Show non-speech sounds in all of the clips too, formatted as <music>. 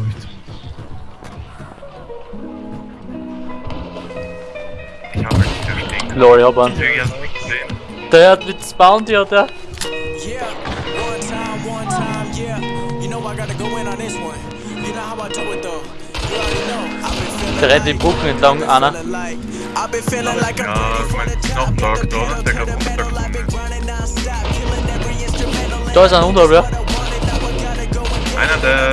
beruhigt. Ich habe nicht durchdenkt. Lol, ich hab einen. Der hat mit Bounty, oder? Yeah, one time, one time, yeah. You know I gotta go in on this one. You know how I do it though. Der rennt den Brücken entlang, Anna. Ja, mein Nachtrag, da ist der gerade runtergekommen. Da ist ein Unterwehr. Einer, der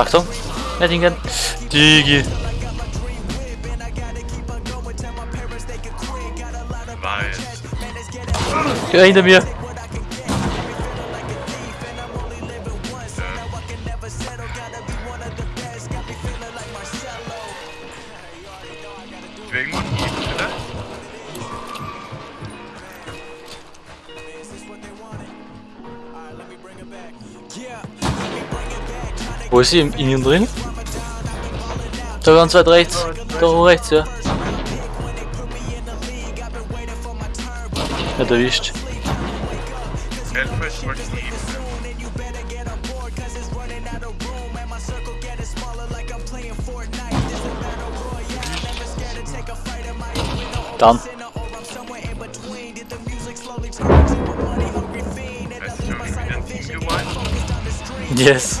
Achtung, Nettingen. Digi. Nice. Hinter mir. Wo ist sie? In ihnen drin? Da ze weit rechts. Da oben rechts, ja. Hat erwischt. Dann. Yes.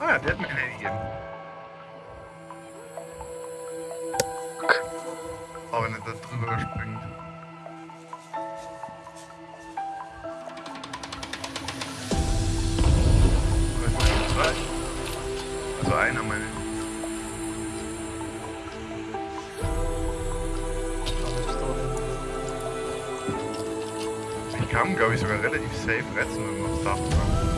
Ah, der hat mir keine gegeben. Aber wenn er da drüber springt. Also einer meine. Ich kann, glaube ich, sogar relativ safe retten, wenn man es darf.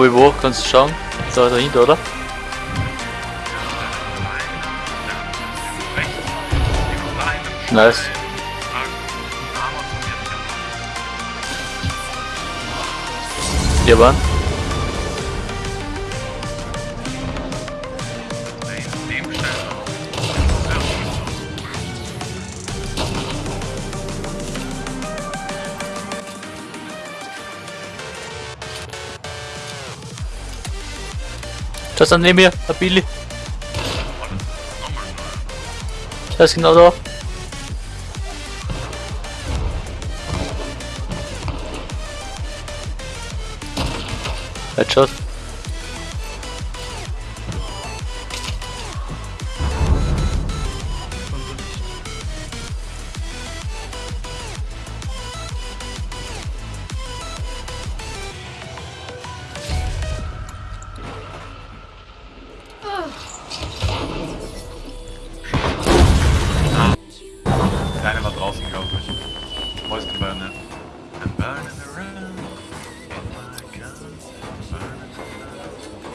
Bobby, wo? Kannst du schauen? Da dahinter, oder? Nice. Hier waren. Das dann neben mir, der Billy. Der ist genau da. Headshot.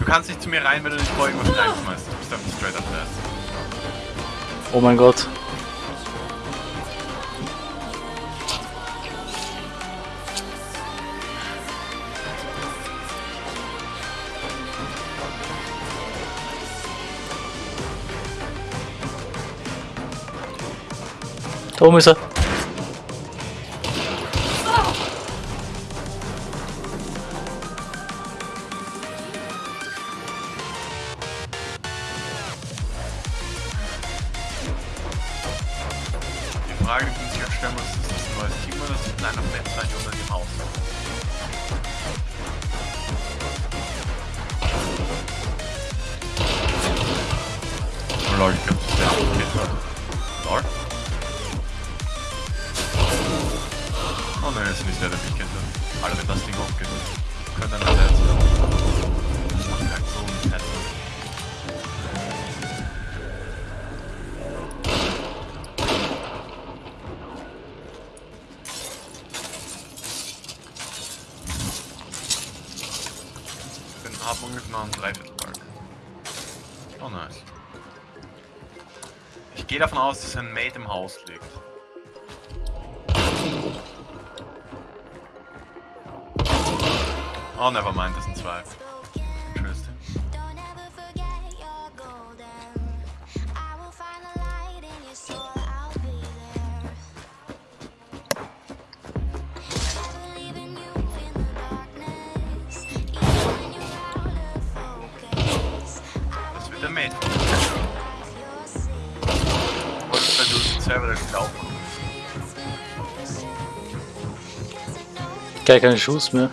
Du kannst nicht zu mir rein, wenn du nicht vor irgendwas reinschmeißt. Du bist einfach straight up fast. Oh mein Gott. Da oben ist er. Frage, die man sich halt stellen muss, ist das ein neues Team oder ist das ein kleiner Fenster unter dem Haus? Oh lol, ich glaub, das ist der abgekehrt. Lol. Oh nein, das ist nicht der, der mich kennt. Alter, wenn das Ding hochgeht, könnte einer der sein. Ich gehe davon aus, dass ein Mate im Haus liegt. Oh, never mind, das sind zwei. Spiel aufkommst. Gar keine Schuss mehr.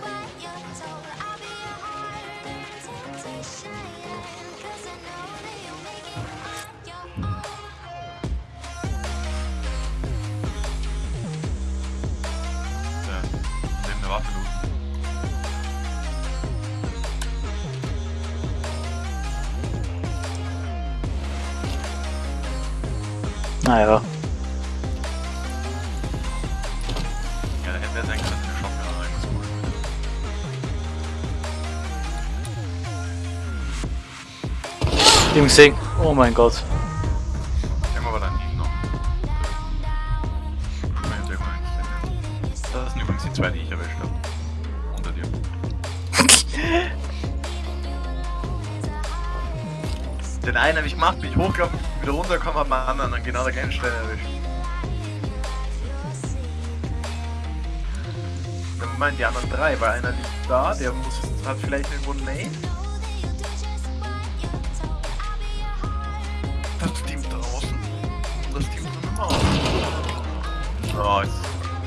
Ja, dass eine Shotgun oder irgendwas cool Im Gesehen. Oh mein Gott. Irgendwann war da hinten noch. Ich meine, irgendwann nicht. Das sind übrigens die zwei, die ich erwischt habe. Unter dir. <laughs> Den einen habe ich gemacht, bin ich hochgelaufen, wieder runtergekommen, hab den anderen an genau der gleichen Stelle erwischt. Meinen die anderen drei, weil einer liegt da, der muss, hat vielleicht irgendwo ein Name. Das Team draußen und das Team drin im Haus. Oh, jetzt,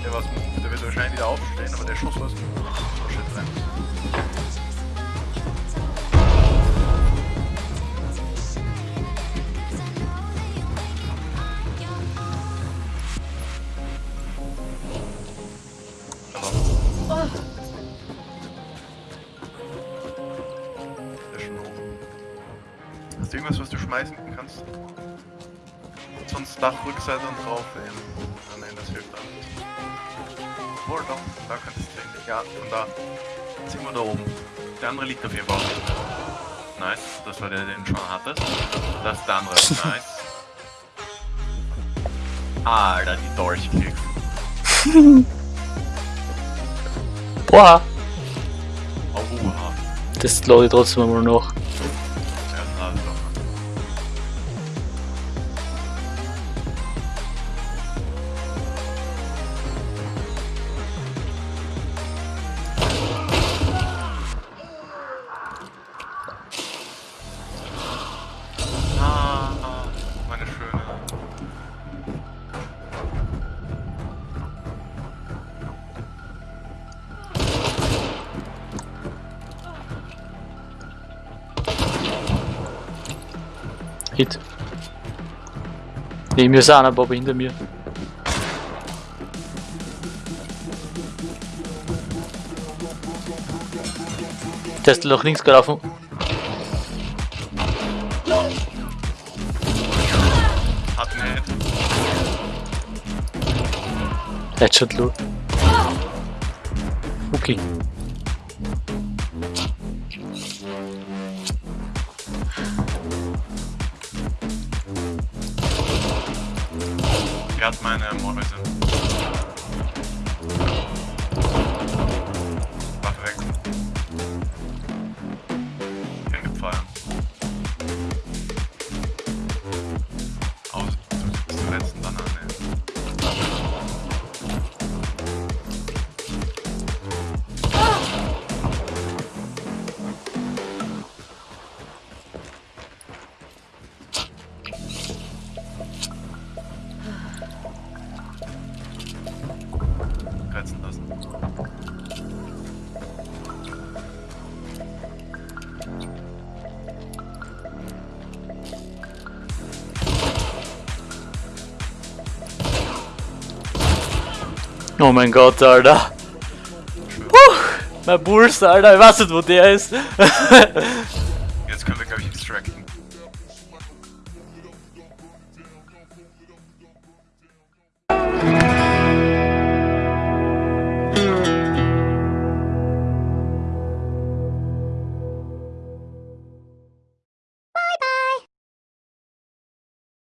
der moved, der wird wahrscheinlich wieder aufstehen, aber der Schuss war Oh shit, rein. Hast du irgendwas, was du schmeißen kannst? Sonst Dachrückseite und drauf wählen. Ah, nein, das hilft auch nicht. Obwohl, doch, da könntest du eigentlich. Ja, von da. Sind wir da oben. Der andere liegt auf jeden Fall. Nice, das war der, den schon hattest. Das ist der andere. <laughs> Nice. Alter, die Dolchkicks. <laughs> Boah. Oha. Das lade ich trotzdem einmal noch. Hit. Neben mir ist einer, aber hinter mir. Der ist nach links gelaufen. Hat einen Hit. Headshot low. Okay. Er hat meine Mäuse. Waffe weg. Hingefallen. Oh mein Gott, Alter. Puh, mein Puls, Alter. Ich weiß nicht, wo der ist. <laughs> Jetzt können wir, glaube ich, extracten.